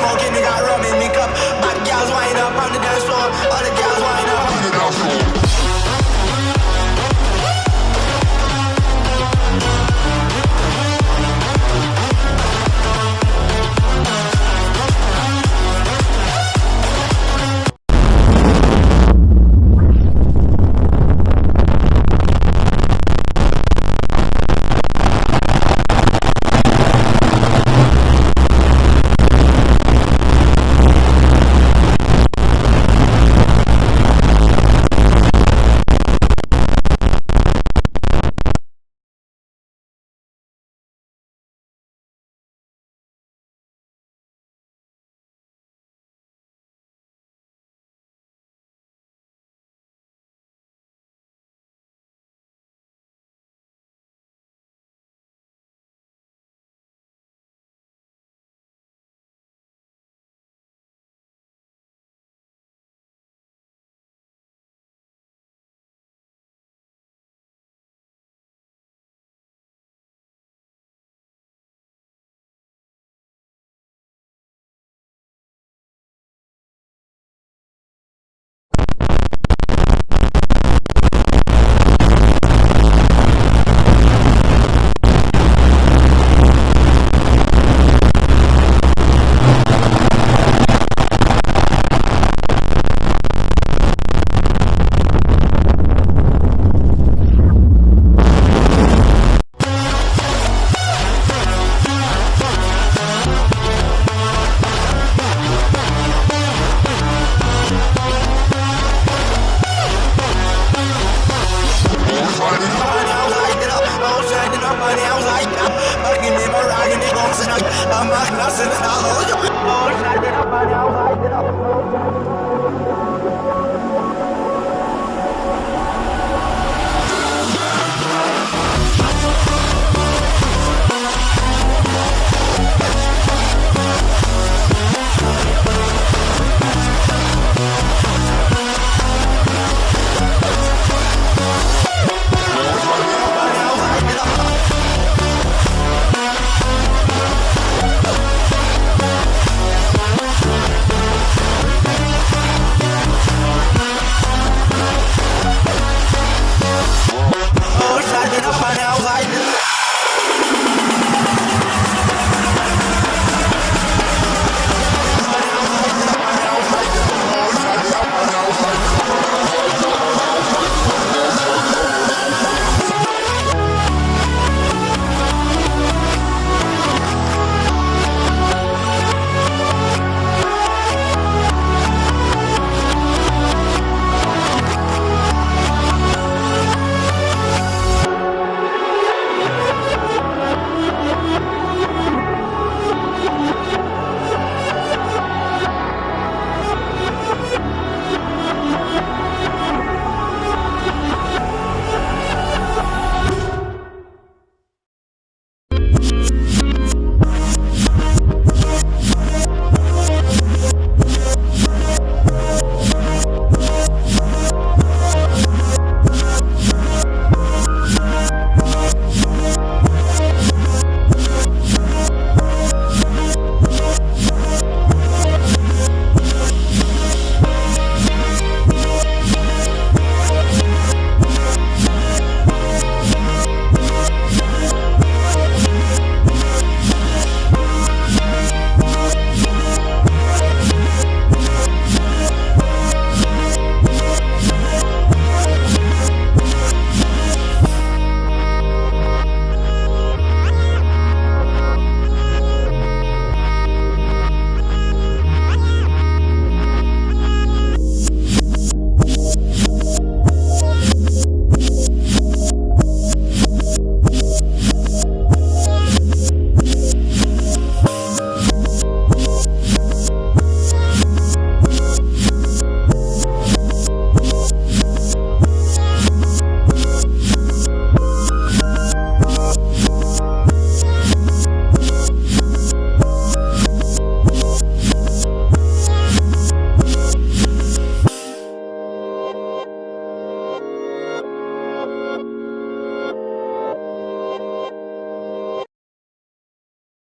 smoking, we got rum in me cup. All girls wind up on the dance floor. All the girls wind up on the dance floor. Thank you.